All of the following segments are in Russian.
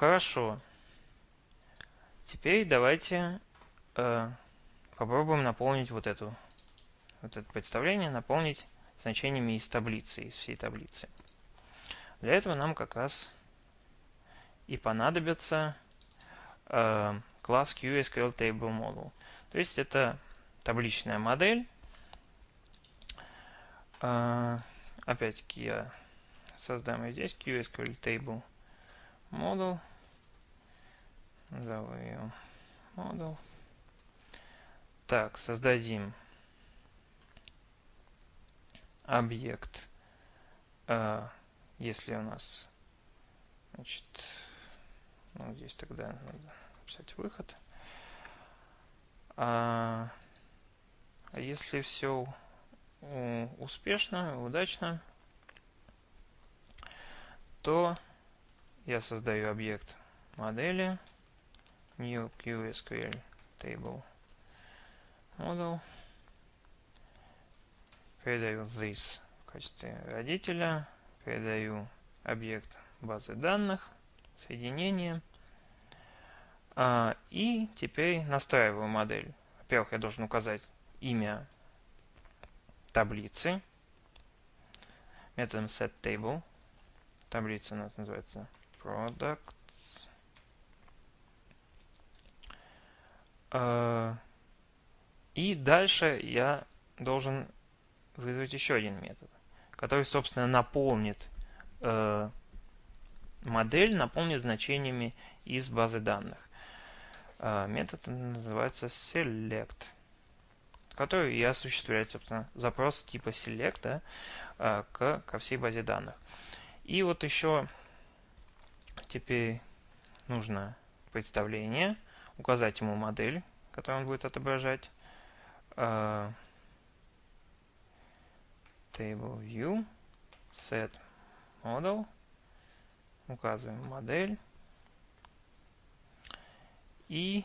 Хорошо. Теперь давайте э, попробуем наполнить вот эту вот это представление, наполнить значениями из таблицы, из всей таблицы. Для этого нам как раз и понадобится э, класс QSQL Table Model. То есть это табличная модель. Э, Опять-таки я создам ее здесь QSQL Table Model. Так, создадим объект, э, если у нас, значит, ну, здесь тогда надо написать выход. А, а если все успешно, удачно, то я создаю объект модели new QSQL table model передаю this в качестве родителя, передаю объект базы данных, соединение, а, и теперь настраиваю модель. Во-первых, я должен указать имя таблицы методом setTable. Таблица у нас называется products. А, и дальше я должен вызвать еще один метод, который, собственно, наполнит э, модель, наполнит значениями из базы данных. Э, метод называется select, который и осуществляет, собственно, запрос типа select да, э, к, ко всей базе данных. И вот еще теперь нужно представление, указать ему модель, которую он будет отображать. Э, table set model, указываем модель. И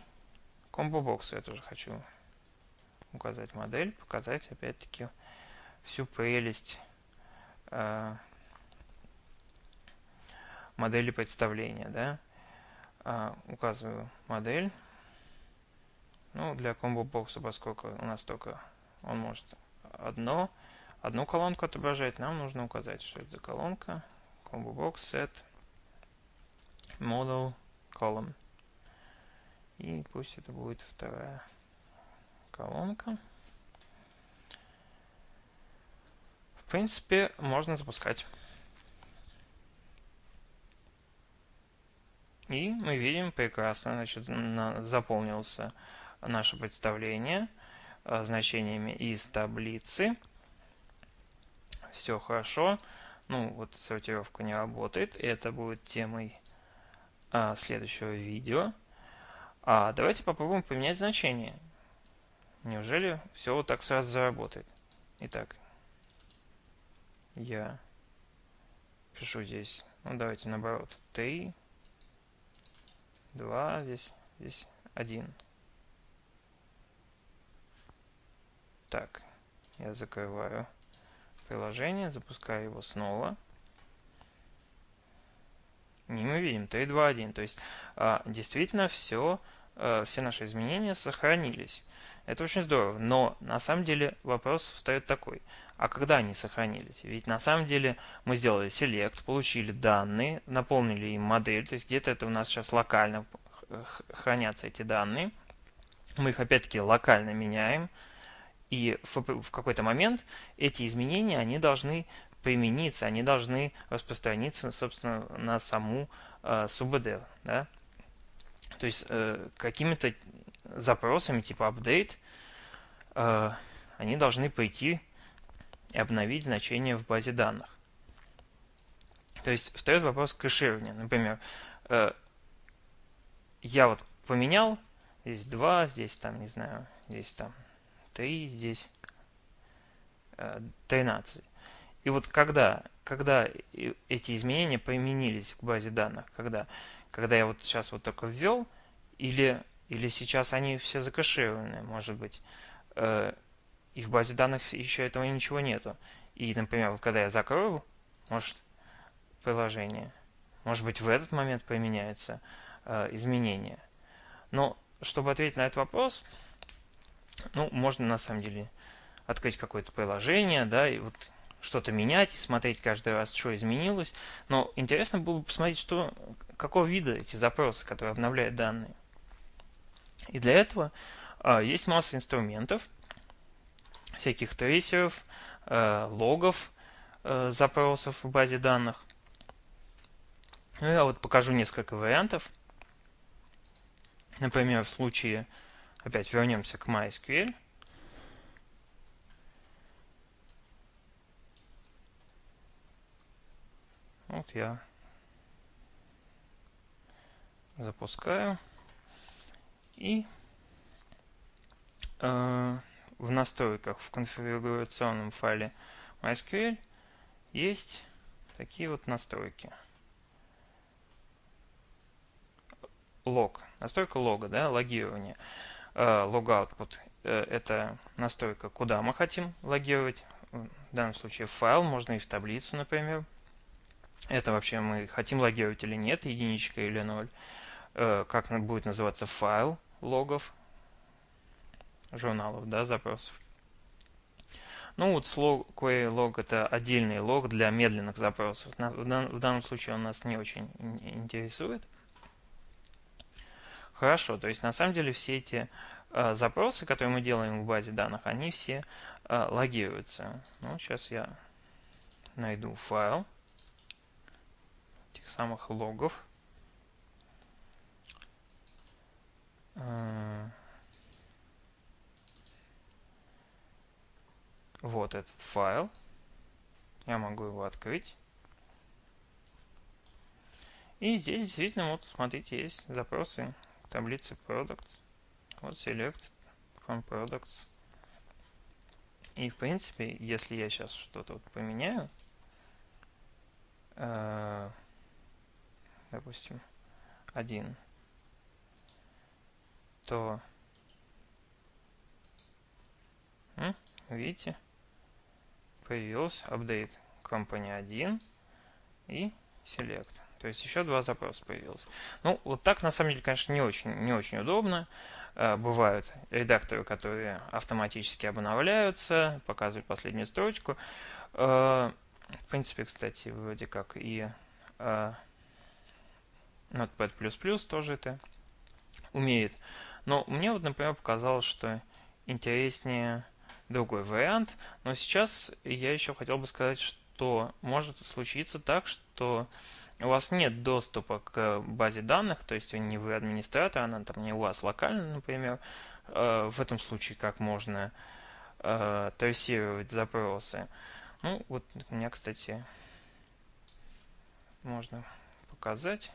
combo box я тоже хочу указать модель, показать опять-таки всю прелесть э, модели представления. Да? Э, указываю модель. Ну, для combo бокса, поскольку у нас только он может одно, одну колонку отображать, нам нужно указать, что это за колонка. Combo box set model column. И пусть это будет вторая колонка. В принципе, можно запускать. И мы видим прекрасно, значит, на, заполнился наше представление э, значениями из таблицы все хорошо. Ну, вот сортировка не работает. Это будет темой а, следующего видео. А давайте попробуем поменять значение. Неужели все вот так сразу заработает? Итак, я пишу здесь, ну давайте наоборот, 3, 2, здесь, здесь 1. Так, я закрываю приложение, запускаю его снова. И мы видим 3, 2, 1. То есть а, действительно все, все наши изменения сохранились. Это очень здорово. Но на самом деле вопрос встает такой. А когда они сохранились? Ведь на самом деле мы сделали select, получили данные, наполнили им модель. То есть где-то это у нас сейчас локально хранятся эти данные. Мы их опять-таки локально меняем. И в, в какой-то момент эти изменения, они должны примениться, они должны распространиться, собственно, на саму э, СУБД. Да? То есть э, какими-то запросами типа update э, они должны пойти и обновить значение в базе данных. То есть встает вопрос кэширования. Например, э, я вот поменял, здесь 2, здесь там, не знаю, здесь там 3 здесь 13. Э, и вот когда, когда эти изменения применились к базе данных, когда, когда я вот сейчас вот только ввел, или, или сейчас они все закэшированы, может быть, э, и в базе данных еще этого ничего нету. И, например, вот когда я закрою, может, приложение, Может быть, в этот момент поменяется э, изменение. Но чтобы ответить на этот вопрос, ну, можно на самом деле открыть какое-то приложение, да, и вот что-то менять и смотреть каждый раз, что изменилось. Но интересно было бы посмотреть, что, какого вида эти запросы, которые обновляют данные. И для этого а, есть масса инструментов, всяких трейсеров, а, логов а, запросов в базе данных. Ну, я вот покажу несколько вариантов. Например, в случае, опять вернемся к MySQL. Вот я запускаю. И э, в настройках в конфигурационном файле MySQL есть такие вот настройки. Лог. Настройка лога, да, логирование. Э, Logoutput э, это настройка, куда мы хотим логировать. В данном случае файл, можно и в таблицу, например. Это вообще мы хотим логировать или нет, единичка или ноль. Э, как будет называться файл логов, журналов, да, запросов. Ну вот слог, query log это отдельный лог для медленных запросов. В данном случае он нас не очень интересует. Хорошо, то есть на самом деле все эти э, запросы, которые мы делаем в базе данных, они все э, логируются. Ну, сейчас я найду файл этих самых логов. Э, вот этот файл. Я могу его открыть. И здесь действительно, вот смотрите, есть запросы таблицы products. Вот select from products. И в принципе, если я сейчас что-то вот поменяю, э, допустим, один, то видите, появился update company 1 и select. То есть еще два запроса появилось. Ну, вот так на самом деле, конечно, не очень, не очень удобно. Э, бывают редакторы, которые автоматически обновляются, показывают последнюю строчку. Э, в принципе, кстати, вроде как и э, Notepad++ тоже это умеет. Но мне вот, например, показалось, что интереснее другой вариант. Но сейчас я еще хотел бы сказать, что может случиться так, что у вас нет доступа к базе данных, то есть не вы администратор, она там не у вас локально, например. Э, в этом случае как можно э, трассировать запросы. Ну, вот у меня, кстати, можно показать.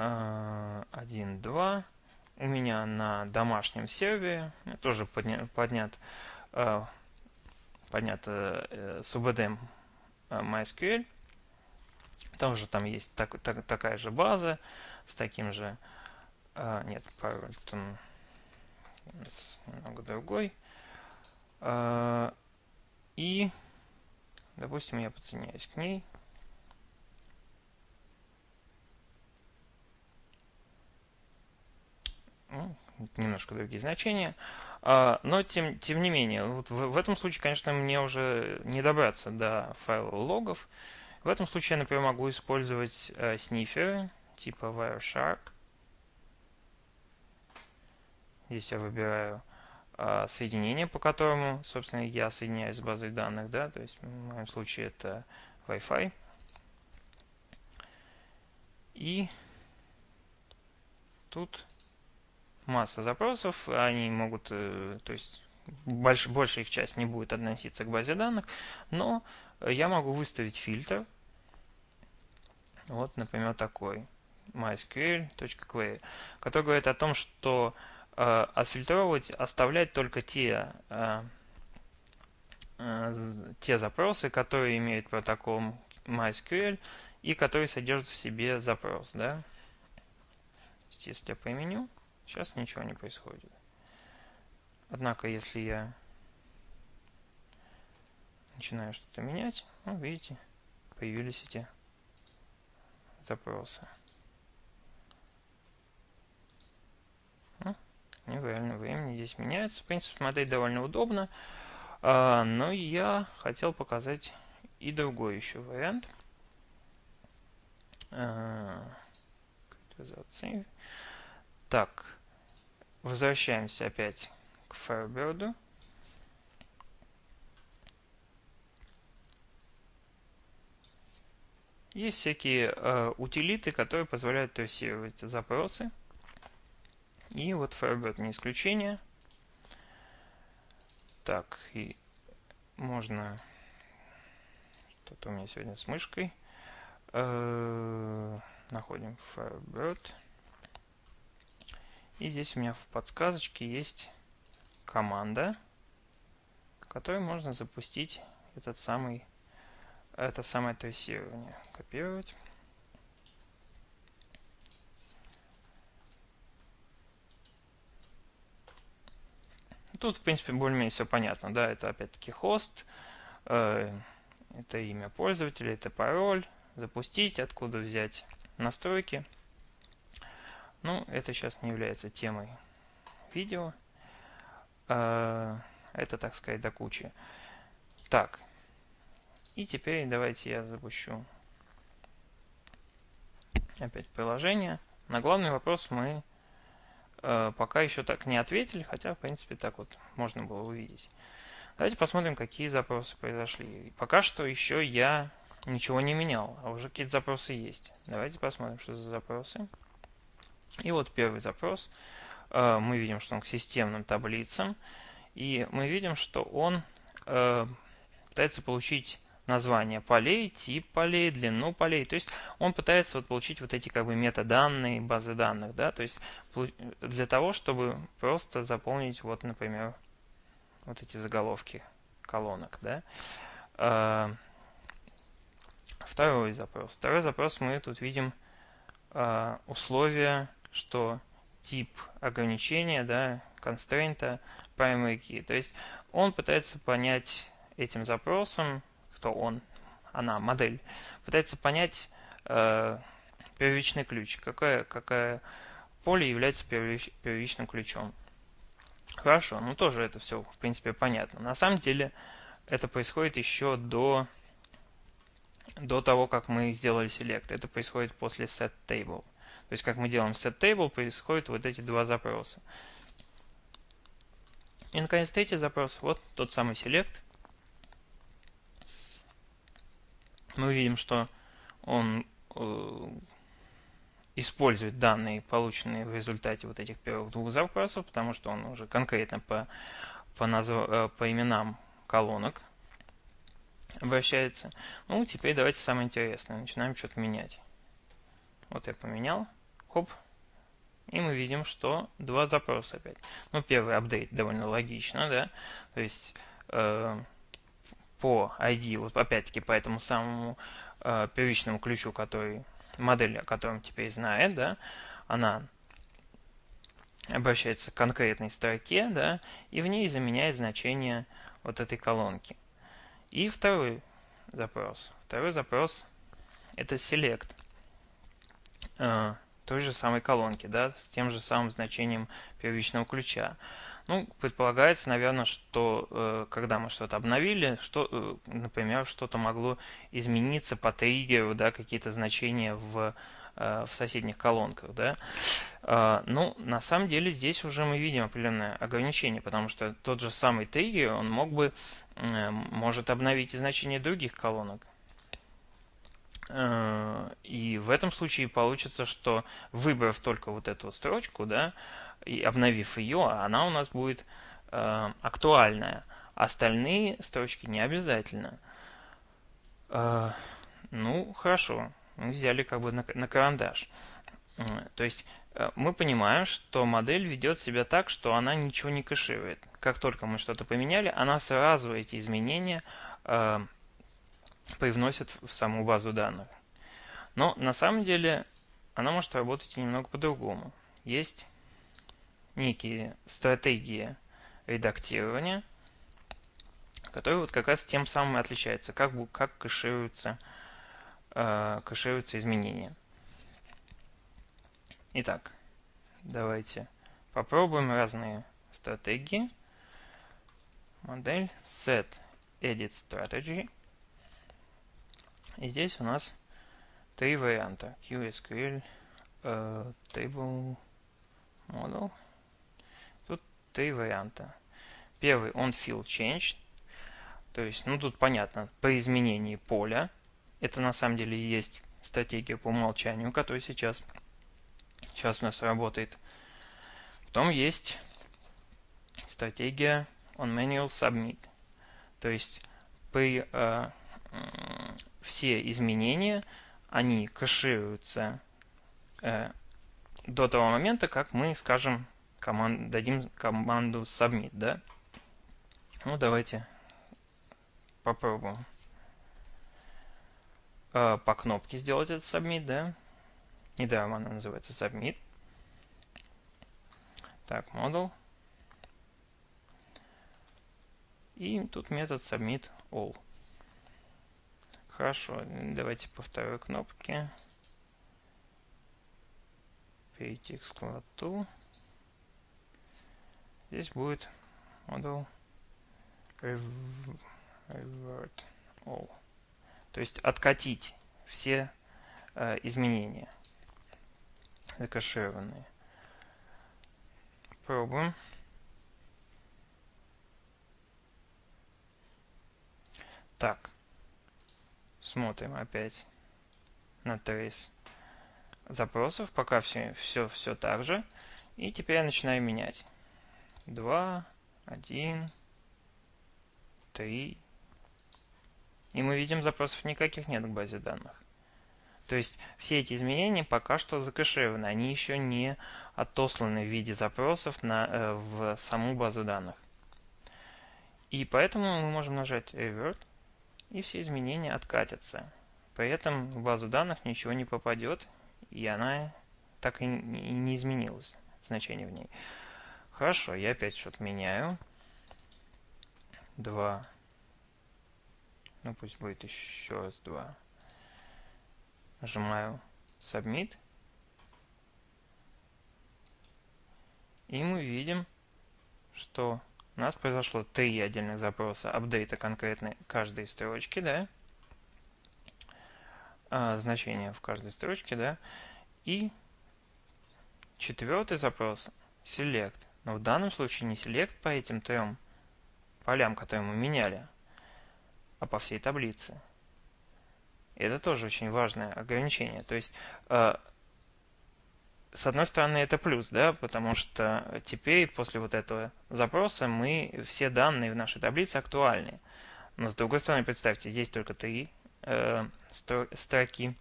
1, 2. У меня на домашнем сервере тоже подня, поднят, э, поднят э, SUBD MySQL. Тоже там есть так, так, такая же база с таким же... Э, нет, пароль там немного другой. Э, и, допустим, я подсоединяюсь к ней. Немножко другие значения. А, но, тем, тем не менее, вот в, в этом случае, конечно, мне уже не добраться до файла логов. В этом случае я, например, могу использовать э, сниферы типа Wireshark. Здесь я выбираю э, соединение, по которому, собственно, я соединяюсь с базой данных. Да? То есть в моем случае это Wi-Fi. И тут масса запросов, они могут, э, то есть больш, большая их часть не будет относиться к базе данных, но я могу выставить фильтр, вот, например, такой, mysql.query, который говорит о том, что э, отфильтровывать, оставлять только те, э, э, те запросы, которые имеют протокол MySQL и которые содержат в себе запрос. Да? Если я применю, Сейчас ничего не происходит. Однако, если я начинаю что-то менять, ну, видите, появились эти запроса. Ну, неправильно, времени здесь меняется. В принципе, смотреть довольно удобно. А, но я хотел показать и другой еще вариант. А, так, возвращаемся опять к Firebird. Есть всякие э, утилиты, которые позволяют трассировать запросы. И вот Firebird не исключение. Так, и можно... Что-то у меня сегодня с мышкой. Э -э находим Firebird. И здесь у меня в подсказочке есть команда, которой можно запустить этот самый это самое трассирование. Копировать. Тут, в принципе, более-менее все понятно. Да, это опять-таки хост, э, это имя пользователя, это пароль, запустить, откуда взять настройки. Ну, это сейчас не является темой видео. Э, это, так сказать, до кучи. Так, и теперь давайте я запущу опять приложение. На главный вопрос мы э, пока еще так не ответили, хотя, в принципе, так вот можно было увидеть. Давайте посмотрим, какие запросы произошли. Пока что еще я ничего не менял, а уже какие-то запросы есть. Давайте посмотрим, что за запросы. И вот первый запрос. Э, мы видим, что он к системным таблицам. И мы видим, что он э, пытается получить название полей, тип полей, длину полей. То есть он пытается вот получить вот эти как бы метаданные, базы данных, да, то есть для того, чтобы просто заполнить вот, например, вот эти заголовки колонок, да. А, второй запрос. Второй запрос мы тут видим условия, что тип ограничения, да, constraint primary key. То есть он пытается понять этим запросом, кто он, она, модель, пытается понять э, первичный ключ, какое, какое поле является первич, первичным ключом. Хорошо, ну тоже это все, в принципе, понятно. На самом деле, это происходит еще до, до того, как мы сделали select. Это происходит после set table. То есть, как мы делаем set table, происходят вот эти два запроса. И, наконец, третий запрос, вот тот самый select – мы видим, что он э, использует данные, полученные в результате вот этих первых двух запросов, потому что он уже конкретно по, по, назв... Э, по именам колонок обращается. Ну, теперь давайте самое интересное. Начинаем что-то менять. Вот я поменял. Хоп. И мы видим, что два запроса опять. Ну, первый апдейт довольно логично, да. То есть... Э, по ID, вот опять-таки по этому самому э, первичному ключу, который модель, о котором теперь знает, да, она обращается к конкретной строке, да, и в ней заменяет значение вот этой колонки. И второй запрос. Второй запрос это select той же самой колонки, да, с тем же самым значением первичного ключа. Ну, предполагается, наверное, что э, когда мы что-то обновили, что, э, например, что-то могло измениться по триггеру, да, какие-то значения в, э, в соседних колонках, да. Э, ну, на самом деле здесь уже мы видим определенное ограничение, потому что тот же самый триггер, он мог бы, э, может обновить и значение других колонок. Э, и в этом случае получится, что выбрав только вот эту строчку, да, и обновив ее, она у нас будет э, актуальная. Остальные строчки не обязательно. Э, ну, хорошо. Мы взяли как бы на, карандаш. То есть мы понимаем, что модель ведет себя так, что она ничего не кэширует. Как только мы что-то поменяли, она сразу эти изменения привносит в саму базу данных. Но на самом деле она может работать немного по-другому. Есть некие стратегии редактирования, которые вот как раз тем самым и отличаются, как, как кэшируются, э, кэшируются изменения. Итак, давайте попробуем разные стратегии. Модель set edit strategy. И здесь у нас три варианта. QSQL, uh, Table Model. Тут три варианта. Первый on field change. То есть, ну тут понятно, по изменении поля. Это на самом деле есть стратегия по умолчанию, которая сейчас, сейчас у нас работает. Потом есть стратегия on manual submit. То есть при э, все изменения они кэшируются э, до того момента, как мы скажем команд, дадим команду submit, да? Ну давайте попробуем э, по кнопке сделать этот submit, да? Недаром она называется submit. Так, model. И тут метод submit all. Хорошо, давайте по кнопке. Перейти к складу. Здесь будет model revert all. То есть откатить все э, изменения закашированные. Пробуем. Так. Смотрим опять на трейс запросов. Пока все, все, все так же. И теперь я начинаю менять. 2, 1, 3, и мы видим, запросов никаких нет к базе данных. То есть все эти изменения пока что закэшированы, они еще не отосланы в виде запросов на, э, в саму базу данных. И поэтому мы можем нажать Revert, и все изменения откатятся. При этом в базу данных ничего не попадет, и она так и не изменилась, значение в ней. Хорошо, я опять что-то меняю. 2, ну пусть будет еще раз два. Нажимаю Submit. И мы видим, что у нас произошло три отдельных запроса апдейта конкретной каждой строчки, да, а, значение в каждой строчке, да, и четвертый запрос select. Но в данном случае не select по этим трем полям, которые мы меняли, а по всей таблице. Это тоже очень важное ограничение. То есть, э, с одной стороны, это плюс, да, потому что теперь после вот этого запроса мы все данные в нашей таблице актуальны. Но с другой стороны, представьте, здесь только три э, строки.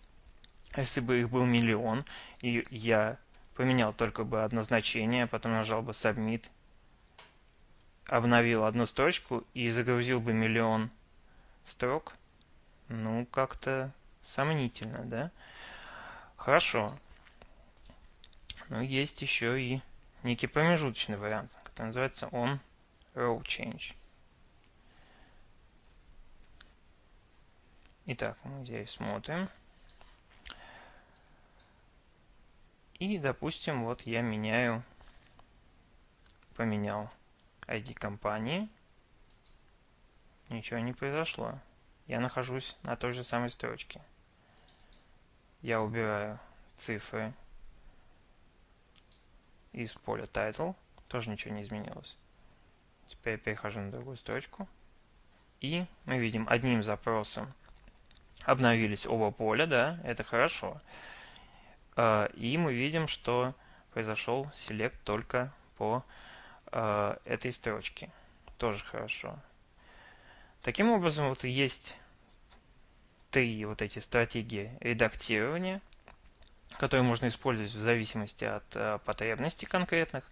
Если бы их был миллион, и я поменял только бы одно значение, потом нажал бы Submit, обновил одну строчку и загрузил бы миллион строк. Ну, как-то сомнительно, да? Хорошо. Но есть еще и некий промежуточный вариант, который называется on row change. Итак, мы здесь смотрим. И, допустим, вот я меняю, поменял ID компании. Ничего не произошло я нахожусь на той же самой строчке. Я убираю цифры из поля title, тоже ничего не изменилось. Теперь я перехожу на другую строчку. И мы видим одним запросом обновились оба поля, да, это хорошо. А, и мы видим, что произошел select только по а, этой строчке. Тоже хорошо. Таким образом, вот есть три вот эти стратегии редактирования, которые можно использовать в зависимости от э, потребностей конкретных.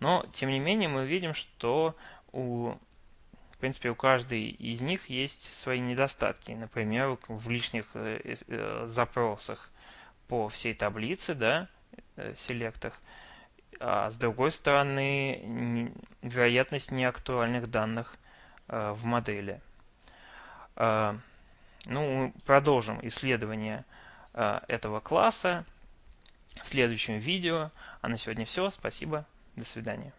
Но, тем не менее, мы видим, что у, в принципе, у каждой из них есть свои недостатки. Например, в лишних э, э, запросах по всей таблице, да, селектах, а с другой стороны, вероятность неактуальных данных в модели. Ну, продолжим исследование этого класса в следующем видео. А на сегодня все. Спасибо. До свидания.